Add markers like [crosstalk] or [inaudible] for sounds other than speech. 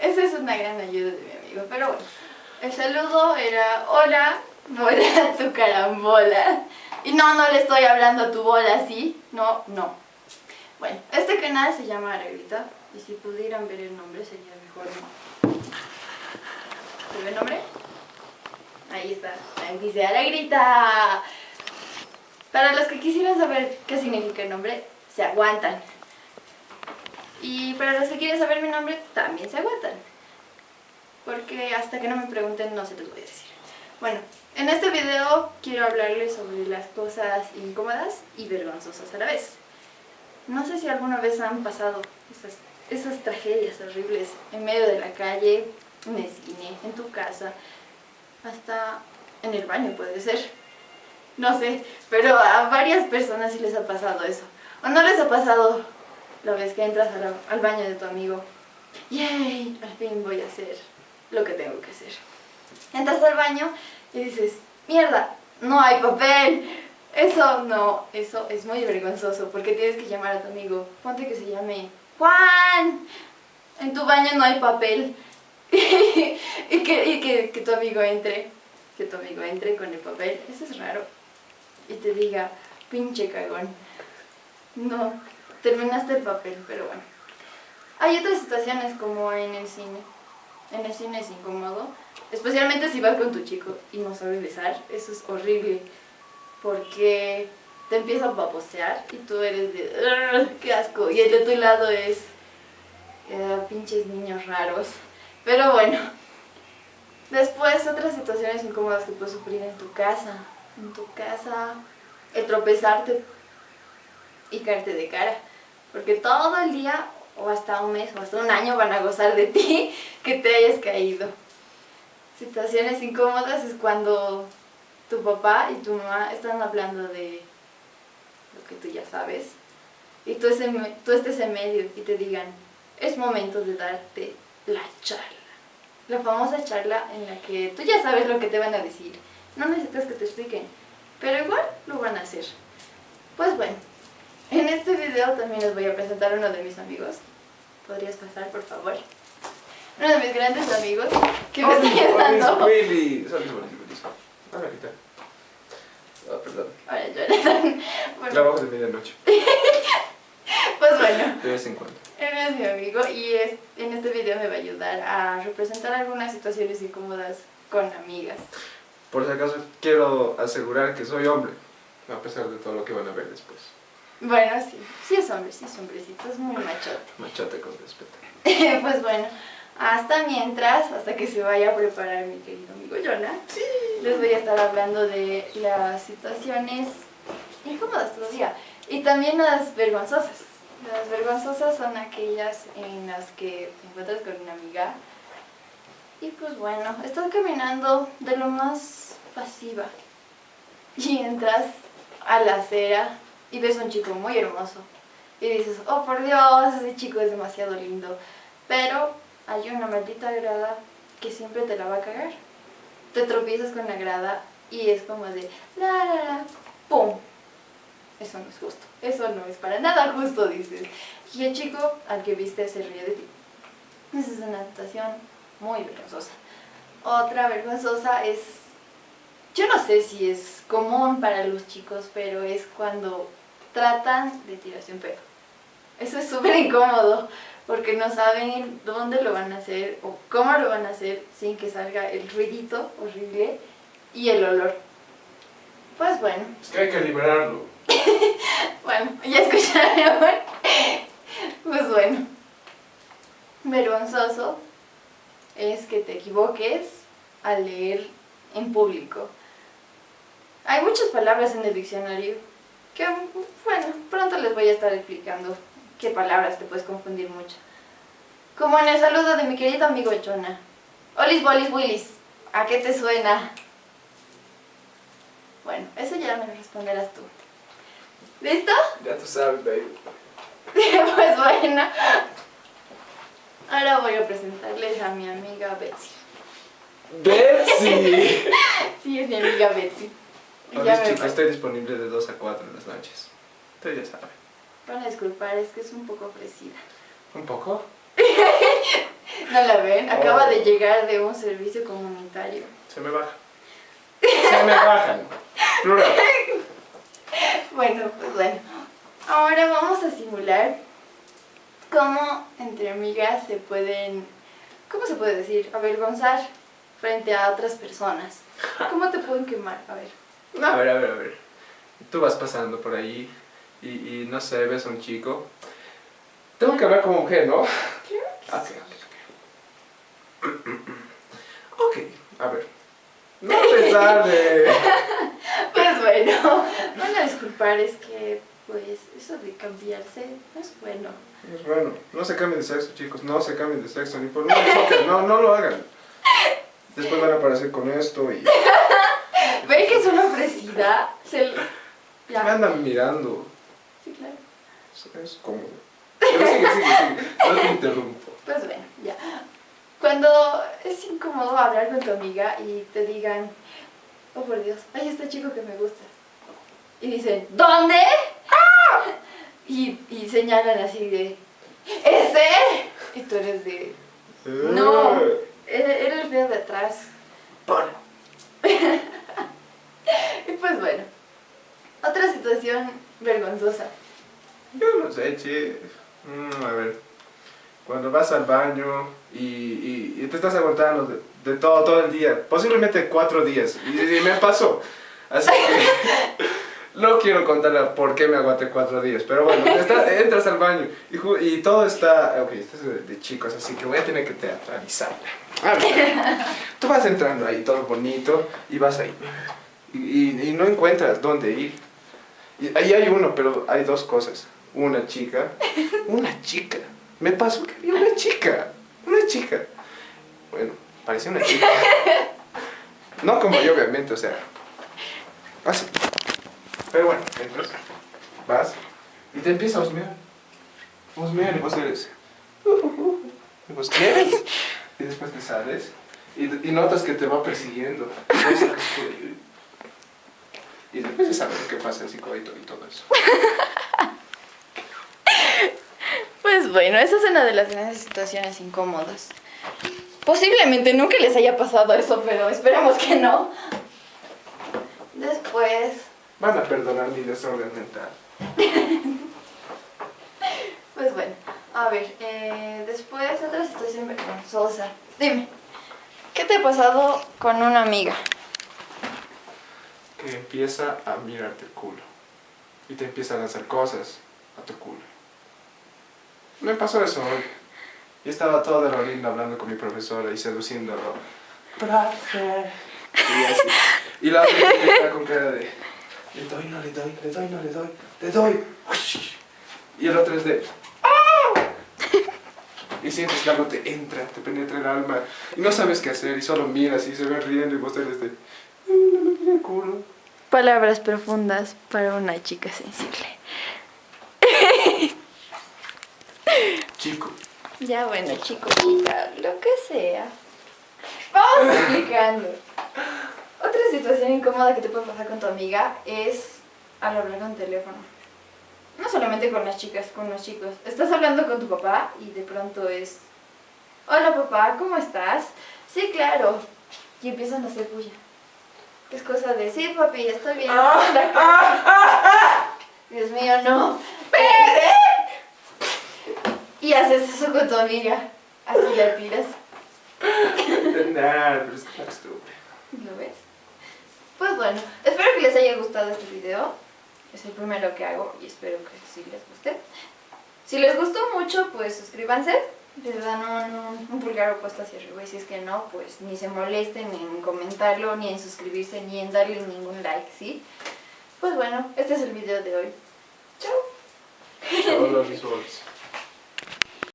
esa es una gran ayuda de mi amigo, pero bueno. El saludo era, hola, voy a tu carambola. Y no, no le estoy hablando a tu bola así, no, no. Bueno, este canal se llama Aragrita, y si pudieran ver el nombre sería mejor, ¿no? ¿Se ve el nombre? Ahí está, ahí dice Aragrita. Para los que quisieran saber qué significa el nombre, se aguantan. Y para los que quieren saber mi nombre, también se aguantan. Porque hasta que no me pregunten no se los voy a decir. Bueno, en este video quiero hablarles sobre las cosas incómodas y vergonzosas a la vez. No sé si alguna vez han pasado esas, esas tragedias horribles en medio de la calle, en el cine, en tu casa, hasta en el baño puede ser. No sé, pero a varias personas sí les ha pasado eso. ¿O no les ha pasado la vez que entras al baño de tu amigo? ¡Yay! Al fin voy a hacer lo que tengo que hacer. Entras al baño y dices, ¡mierda! ¡No hay papel! Eso no, eso es muy vergonzoso porque tienes que llamar a tu amigo. Ponte que se llame Juan. En tu baño no hay papel. [laughs] y que, que tu amigo entre, que tu amigo entre con el papel. Eso es raro. Y te diga, pinche cagón. No, terminaste el papel, pero bueno. Hay otras situaciones como en el cine. En el cine es incómodo, especialmente si vas con tu chico y no sabes besar, eso es horrible, porque te empieza a babosear y tú eres de ¡qué asco! Y el de tu lado es eh, pinches niños raros. Pero bueno, después otras situaciones incómodas que puedes sufrir en tu casa. En tu casa, el tropezarte y caerte de cara. Porque todo el día, o hasta un mes, o hasta un año van a gozar de ti [laughs] que te hayas caído. Situaciones incómodas es cuando tu papá y tu mamá están hablando de lo que tú ya sabes y tú, tú estés en medio y te digan, es momento de darte la charla. La famosa charla en la que tú ya sabes lo que te van a decir. No necesitas que te expliquen, pero igual lo van a hacer. Pues bueno, en este video también les voy a presentar a uno de mis amigos. ¿Podrías pasar, por favor? Uno de mis grandes amigos que me está ayudando. Willy. Saludos, Willy. Hola, ¿qué tal? Ah, perdón. Hola, Jonathan. Bueno. Trabajo de medianoche. [laughs] pues bueno. De vez en cuando. Él es mi amigo y es, en este video me va a ayudar a representar algunas situaciones incómodas con amigas. Por si acaso, quiero asegurar que soy hombre, a pesar de todo lo que van a ver después. Bueno, sí, sí es hombre, sí es hombrecito, es muy machote. Machote con respeto. [laughs] pues bueno, hasta mientras, hasta que se vaya a preparar mi querido amigo Jonah, sí. les voy a estar hablando de las situaciones incómodas todavía y también las vergonzosas. Las vergonzosas son aquellas en las que te encuentras con una amiga y pues bueno, estás caminando de lo más pasiva y entras a la acera y ves a un chico muy hermoso y dices, oh por Dios, ese chico es demasiado lindo, pero hay una maldita grada que siempre te la va a cagar. Te tropiezas con la grada y es como de la la la, ¡pum! Eso no es justo, eso no es para nada justo, dices. Y el chico al que viste se ríe de ti. Esa es una situación muy vergonzosa. Otra vergonzosa es, yo no sé si es común para los chicos, pero es cuando tratan de tirarse un pedo. Eso es súper incómodo, porque no saben dónde lo van a hacer o cómo lo van a hacer sin que salga el ruidito horrible y el olor. Pues bueno. Es que hay que liberarlo. [laughs] bueno, ya escucharon. pues bueno. Vergonzoso es que te equivoques al leer en público. Hay muchas palabras en el diccionario que, bueno, pronto les voy a estar explicando qué palabras te puedes confundir mucho. Como en el saludo de mi querido amigo Jonah. Olis, bolis, willis. ¿A qué te suena? Bueno, eso ya me lo responderás tú. ¿Listo? Ya tú sabes, baby. [laughs] pues bueno. Ahora voy a presentarles a mi amiga Betsy. ¡Betsy! [laughs] sí, es mi amiga Betsy. Hola chicos, estoy disponible de 2 a 4 en las noches. Ustedes ya saben. Van a disculpar, es que es un poco ofrecida. ¿Un poco? [laughs] ¿No la ven? Acaba Oh. de llegar de un servicio comunitario. Se me baja. Se me bajan. Plural. [laughs] Bueno, pues bueno. Ahora vamos a simular cómo entre amigas se pueden, ¿cómo se puede decir? Avergonzar frente a otras personas. ¿Cómo te pueden quemar? A ver. No, a ver, a ver, a ver. Tú vas pasando por ahí y, y no sé, ves a un chico. Tengo que hablar como mujer, ¿no? Claro que Ok, ok, ok. Ok, a ver. No a pesar de... Pues bueno, van a disculpar, es que pues eso de cambiarse no es bueno. Pues bueno, no se cambien de sexo, chicos. No se cambien de sexo, ni por chica. No, no lo hagan. Después van a aparecer con esto y ¿Ven que es una ofrecida? Se... me Ya. andan mirando. Sí, claro. Es, es cómodo. Pero sigue, sigue, sigue. No te interrumpo. Pues bueno, ya. Cuando es incómodo hablar con tu amiga y te digan, oh por Dios, hay este chico que me gusta. Y dicen, ¿dónde? ¡Ah! Y, y señalan así de, ¿ese? Y tú eres de, no, era, era el feo de atrás. Pon. [laughs] Pues bueno, otra situación vergonzosa. Yo no sé, che. Mm, a ver. Cuando vas al baño y, y- y te estás aguantando de, de todo, todo el día, posiblemente cuatro días, y, y me pasó. Así que [laughs] no quiero contar por qué me aguanté cuatro días, pero bueno, está- entras al baño y, y todo está. Ok, esto es de, de chicos, así que voy a tener que teatralizarla. A ver, tú vas entrando ahí todo bonito y vas ahí. Y, y- y no encuentras dónde ir. Y ahí hay uno, pero hay dos cosas. Una chica. [laughs] Una chica. Me pasó que vi una chica. Una chica. Bueno, parecía una chica. No como yo, obviamente, o sea. Así. Pero bueno, entras, vas y te empieza a husmear. Husmear y vos eres. "Uh, uh, uh". Y vos quieres. Y después te sales y, y notas que te va persiguiendo. Y la chica y- después de saber qué pasa el psicoito y todo eso. [laughs] Pues bueno, esa es una de las grandes situaciones incómodas. Posiblemente nunca les haya pasado eso, pero esperemos que no. Después, Van a perdonar mi desorden mental. [laughs] pues bueno, a ver, eh, después otra situación vergonzosa. Dime, ¿qué te ha pasado con una amiga? Que empieza a mirarte el culo. Y te empieza a lanzar cosas a tu culo. Me pasó eso hoy. Y estaba todo de lo lindo hablando con mi profesora y seduciéndolo. Profe. Y así. Y la otra con cara de. Le doy, no le doy, le doy, no le doy, le doy. Y el otro es de. ¡Ah! Y sientes que algo te entra, te penetra el alma. Y no sabes qué hacer y solo miras y se ven riendo y vos eres de. "Mm, No me el culo. Palabras profundas para una chica sensible. [laughs] Chico. Ya bueno, chico, chica, lo que sea. Vamos [laughs] explicando. Otra situación incómoda que te puede pasar con tu amiga es al hablar con teléfono. No solamente con las chicas, con los chicos. Estás hablando con tu papá y de pronto es... Hola papá, ¿cómo estás? Sí, claro. Y empiezan a hacer bulla. Es cosa de, sí papi, estoy bien. [laughs] Dios mío, no. Y haces eso con tu amiga. Así la tiras. Nah, pero es. ¿Lo ves? Pues bueno, espero que les haya gustado este video. Es el primero que hago y espero que sí les guste. Si les gustó mucho, pues suscríbanse. Les dan un, un- un pulgar opuesto hacia arriba y si es que no, pues ni se molesten en comentarlo, ni en suscribirse, ni en darle ningún like, ¿sí? Pues bueno, este es el video de hoy. Chao. Chao, los.